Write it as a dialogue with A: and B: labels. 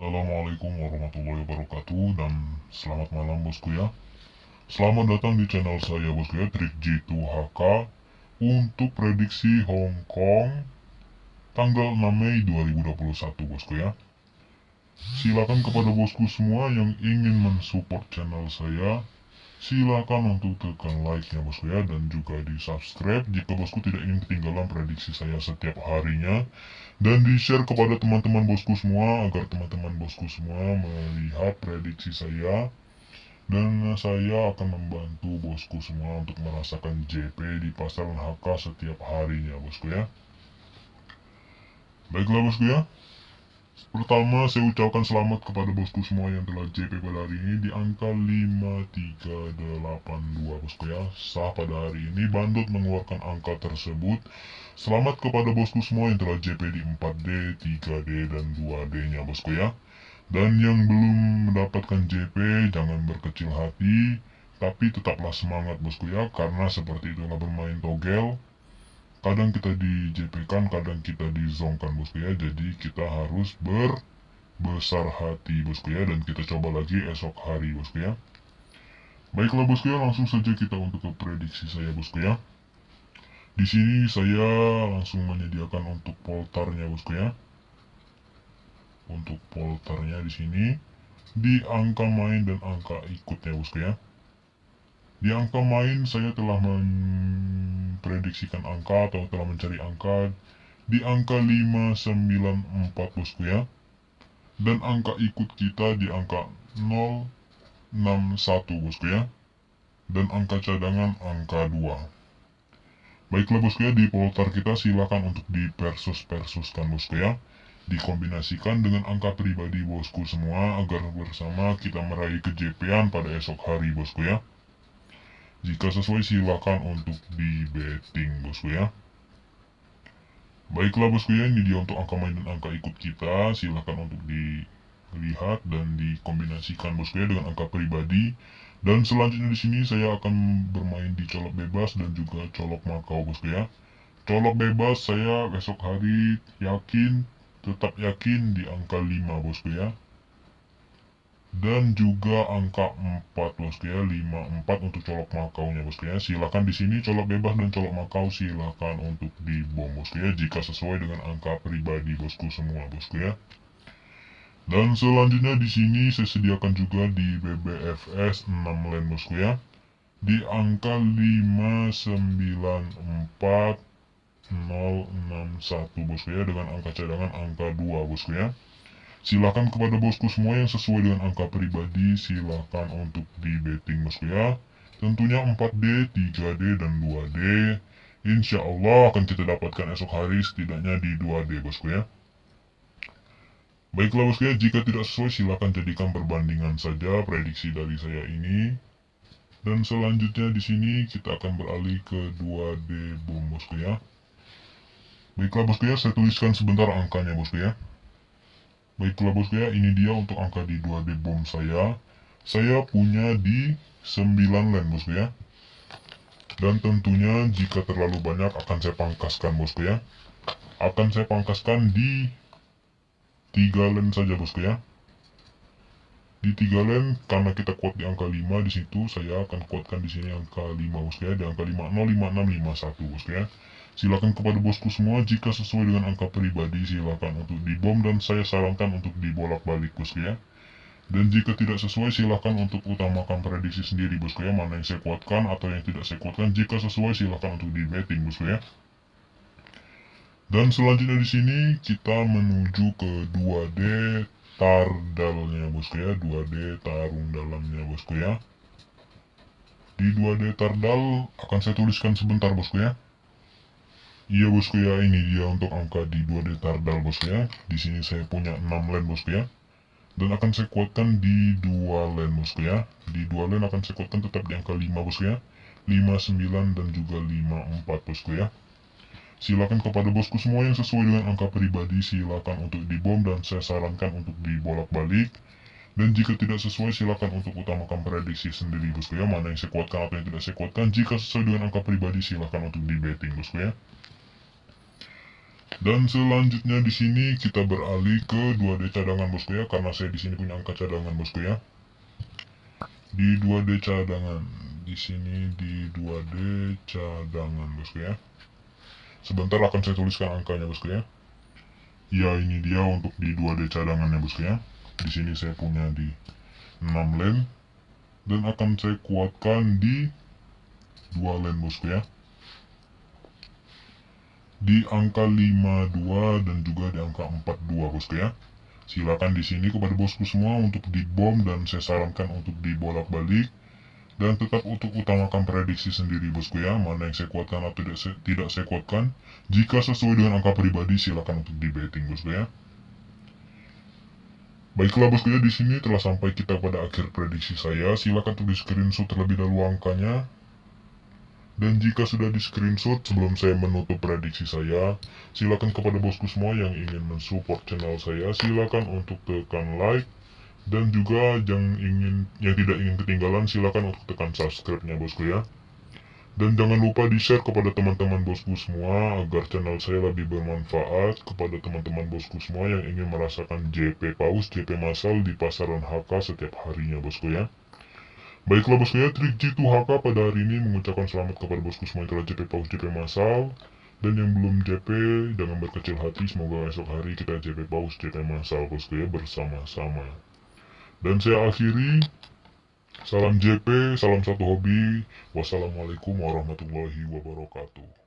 A: Assalamualaikum warahmatullahi wabarakatuh dan selamat malam bosku ya. Selamat datang di channel saya bosku ya Trik G2HK Untuk prediksi Hong Kong Tanggal 6 Mei 2021 bosku ya. Silakan kepada bosku semua yang ingin mensupport channel saya Silakan untuk tekan like-nya bosku ya dan juga di subscribe jika bosku tidak ingin ketinggalan prediksi saya setiap harinya. Dan di share kepada teman-teman bosku semua agar teman-teman bosku semua melihat prediksi saya. Dan saya akan membantu bosku semua untuk merasakan JP di pasar HK setiap harinya bosku ya. Baiklah bosku ya Pertama, saya ucapkan selamat kepada bosku semua yang telah JP pada hari ini di angka 5382 bosku ya. Sah pada hari ini Bandot mengeluarkan angka tersebut. Selamat kepada bosku semua yang telah JP di 4D, 3D, dan 2D-nya bosku ya. Dan yang belum mendapatkan JP, jangan berkecil hati. Tapi tetaplah semangat bosku ya, karena seperti itulah bermain togel kadang kita di JP kan kadang kita di zone kan bosku ya. Jadi kita harus berbesar hati bosku ya. Dan kita coba lagi esok hari bosku ya. Baiklah bosku ya langsung saja kita untuk ke prediksi saya bosku ya. Di sini saya langsung menyediakan untuk poltarnya bosku ya. Untuk poltarnya di sini. Di angka main dan angka ikutnya bosku ya di angka main saya telah memprediksikan angka atau telah mencari angka di angka 594 bosku ya. Dan angka ikut kita di angka 061 bosku ya. Dan angka cadangan angka 2. Baiklah bosku ya, di poltar kita silakan untuk di persus-persuskan bosku ya. Dikombinasikan dengan angka pribadi bosku semua agar bersama kita meraih kejepean pada esok hari bosku ya. Jika sesuai silakan untuk di betting bosku ya. Baiklah bosku ya, ini dia untuk angka main dan angka ikut kita. Silakan untuk dilihat dan dikombinasikan bosku ya dengan angka pribadi. Dan selanjutnya di sini saya akan bermain di colok bebas dan juga colok makau bosku ya. Colok bebas saya besok hari yakin, tetap yakin di angka 5 bosku ya dan juga angka 4 bosku ya 54 untuk colok makaunya bosku ya silakan di sini colok bebas dan colok makau. Silakan untuk dibom bosku ya jika sesuai dengan angka pribadi bosku semua bosku ya dan selanjutnya di sini saya sediakan juga di BBFS 6 len bosku ya di angka 594 061 bosku ya dengan angka cadangan angka 2 bosku ya Silakan kepada bosku semua yang sesuai dengan angka pribadi, silakan untuk di betting bosku ya. Tentunya 4D, 3D, dan 2D. Insya Allah akan kita dapatkan esok hari setidaknya di 2D bosku ya. Baiklah bosku ya, jika tidak sesuai silakan jadikan perbandingan saja prediksi dari saya ini. Dan selanjutnya di sini kita akan beralih ke 2D bom bosku ya. Baiklah bosku ya, saya tuliskan sebentar angkanya bosku ya. Baiklah bosku ya, ini dia untuk angka di 2D bom saya. Saya punya di 9 len bosku ya. Dan tentunya jika terlalu banyak akan saya pangkaskan bosku ya. Akan saya pangkaskan di 3 len saja bosku ya. Di 3 len karena kita kuat di angka 5 di situ saya akan kuatkan di sini angka 5 bosku ya. Di angka 505651 bosku ya. Silakan kepada bosku semua jika sesuai dengan angka pribadi silakan untuk dibom dan saya sarankan untuk dibolak-balik bosku ya. Dan jika tidak sesuai silahkan untuk utamakan prediksi sendiri bosku ya mana yang saya kuatkan atau yang tidak saya kuatkan. Jika sesuai silahkan untuk di betting bosku ya. Dan selanjutnya di sini kita menuju ke 2D tardalnya bosku ya, 2D tarung dalamnya bosku ya. Di 2D tardal akan saya tuliskan sebentar bosku ya. Iya bosku ya, ini dia untuk angka di 2D Tardal bosku ya. Di sini saya punya 6 len bosku ya. Dan akan saya kuatkan di 2 len bosku ya. Di 2 len akan saya kuatkan tetap di angka 5 bosku ya. 59 dan juga 54 bosku ya. Silakan kepada bosku semua yang sesuai dengan angka pribadi silakan untuk dibom dan saya sarankan untuk dibolak-balik. Dan jika tidak sesuai silakan untuk utamakan prediksi sendiri bosku ya. Mana yang saya kuatkan atau yang tidak saya kuatkan. Jika sesuai dengan angka pribadi silakan untuk di betting bosku ya. Dan selanjutnya di sini kita beralih ke 2D cadangan bosku ya karena saya di sini punya angka cadangan bosku ya. Di 2D cadangan, di sini di 2D cadangan bosku ya. Sebentar akan saya tuliskan angkanya bosku ya. Ya ini dia untuk di 2D cadangannya bosku ya. Di sini saya punya di 6 lem dan akan saya kuatkan di 2 lem bosku ya di angka 52 dan juga di angka 42 bosku ya. Silakan di sini kepada bosku semua untuk dibom dan saya sarankan untuk dibolak-balik dan tetap untuk utamakan prediksi sendiri bosku ya mana yang saya kuatkan atau tidak saya, tidak saya kuatkan. Jika sesuai dengan angka pribadi silakan untuk di betting bosku ya. Baiklah bosku ya di sini telah sampai kita pada akhir prediksi saya. Silakan di screenshot terlebih dahulu angkanya dan jika sudah di screenshot sebelum saya menutup prediksi saya, silakan kepada bosku semua yang ingin mensupport channel saya, silakan untuk tekan like dan juga yang ingin yang tidak ingin ketinggalan silakan untuk tekan subscribe-nya bosku ya. Dan jangan lupa di-share kepada teman-teman bosku semua agar channel saya lebih bermanfaat kepada teman-teman bosku semua yang ingin merasakan JP paus, JP masal di pasaran HK setiap harinya bosku ya. Baiklah bosku ya, trik G2 HK pada hari ini mengucapkan selamat kepada bosku semua yang telah JP paus JP masal dan yang belum JP jangan berkecil hati semoga esok hari kita JP paus JP masal bosku ya bersama-sama. Dan saya akhiri salam JP salam satu hobi wassalamualaikum warahmatullahi wabarakatuh